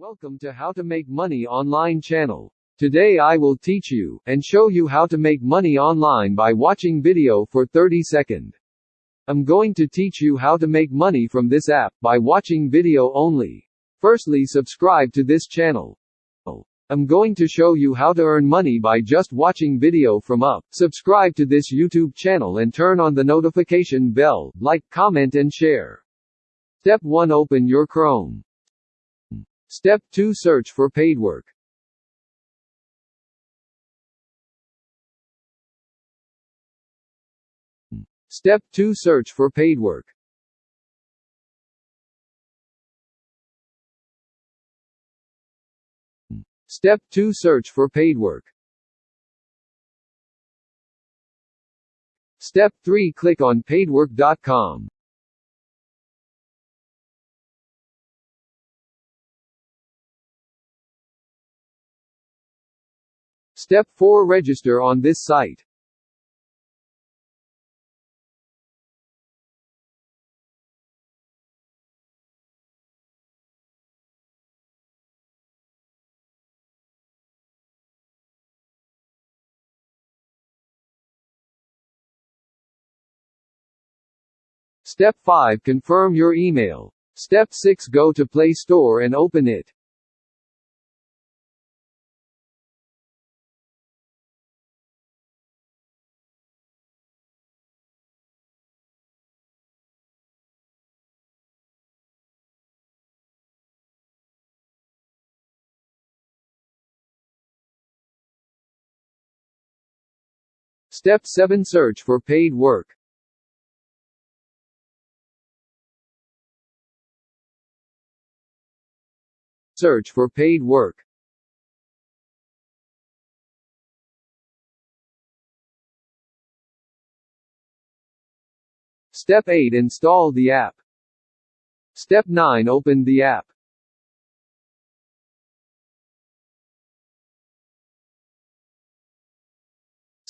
Welcome to How to Make Money Online channel. Today I will teach you and show you how to make money online by watching video for 30 second. I'm going to teach you how to make money from this app by watching video only. Firstly subscribe to this channel. I'm going to show you how to earn money by just watching video from up. Subscribe to this YouTube channel and turn on the notification bell, like, comment and share. Step 1 Open your Chrome. Step 2 Search for paid work. Step 2 Search for paid work. Step 2 Search for paid work. Step 3 Click on paidwork.com. Step 4 Register on this site. Step 5 Confirm your email. Step 6 Go to Play Store and open it. Step 7 Search for paid work. Search for paid work. Step 8 Install the app. Step 9 Open the app.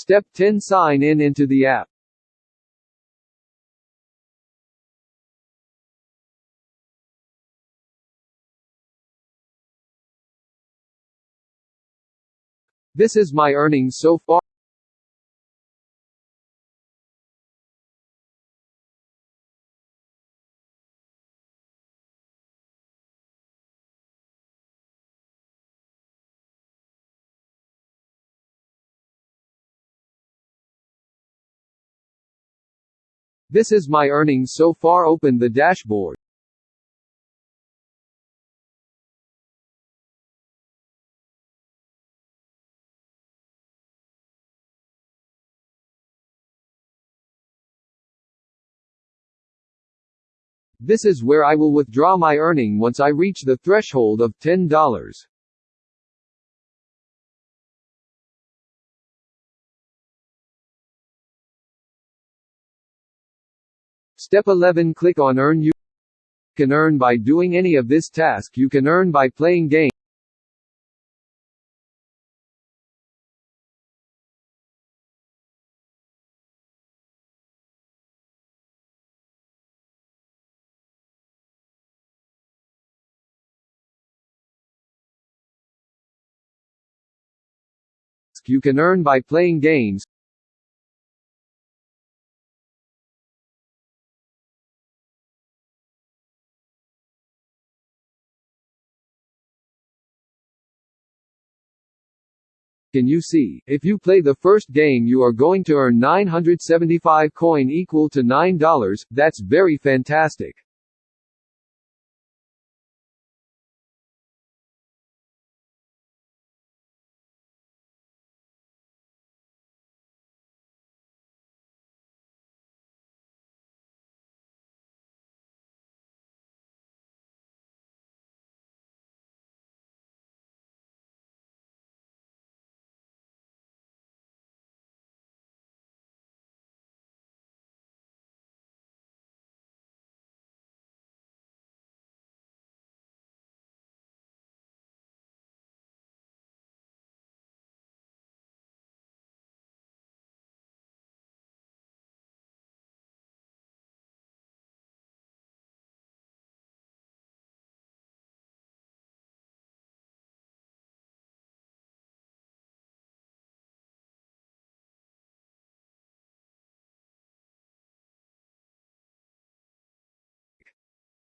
Step 10 Sign in into the app. This is my earnings so far. This is my earnings so far open the dashboard. This is where I will withdraw my earning once I reach the threshold of $10. Step 11 Click on Earn You. Can earn by doing any of this task. You can earn by playing game you can earn by playing games. Can you see, if you play the first game you are going to earn 975 coin equal to $9, that's very fantastic.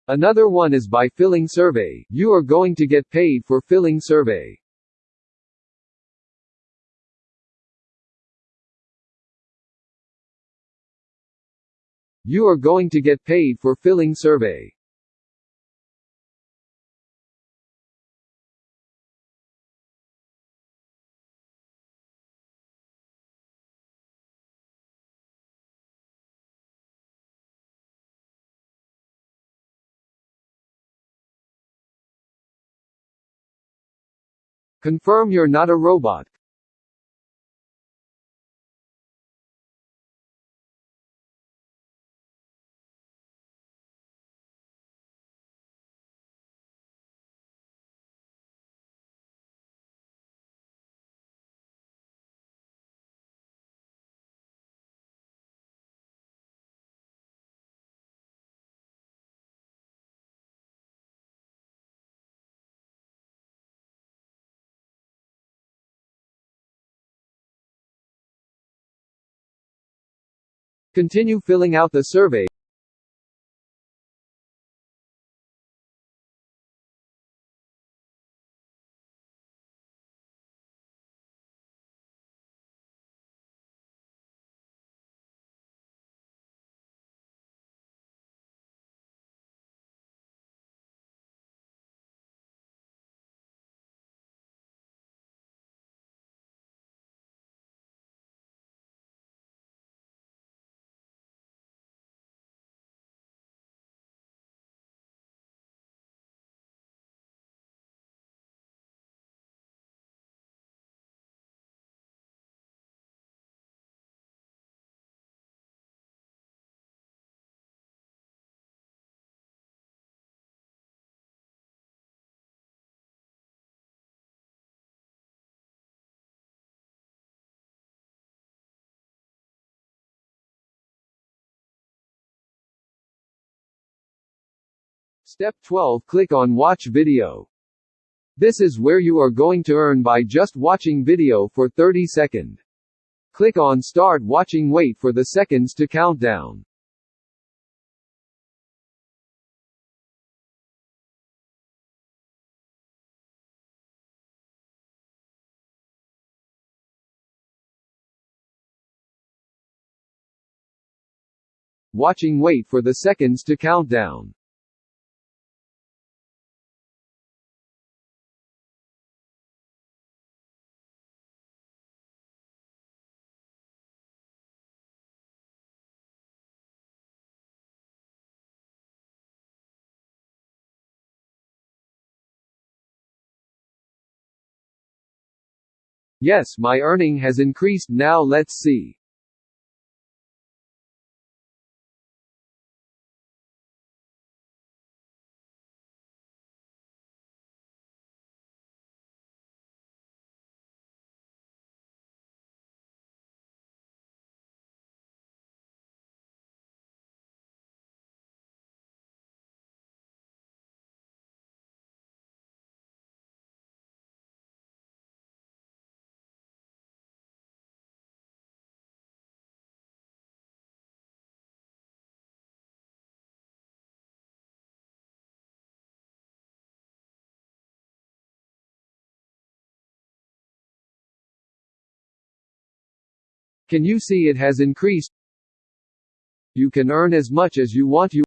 Another one is by filling survey. You are going to get paid for filling survey. You are going to get paid for filling survey. Confirm you're not a robot. Continue filling out the survey. Step 12 Click on Watch Video. This is where you are going to earn by just watching video for 30 seconds. Click on Start Watching Wait for the seconds to count down. Watching wait for the seconds to count down. Yes, my earning has increased now let's see. Can you see it has increased? You can earn as much as you want you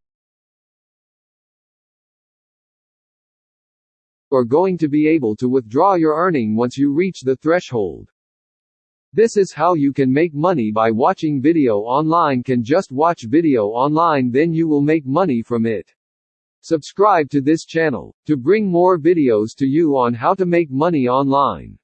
are going to be able to withdraw your earning once you reach the threshold. This is how you can make money by watching video online can just watch video online then you will make money from it. Subscribe to this channel, to bring more videos to you on how to make money online.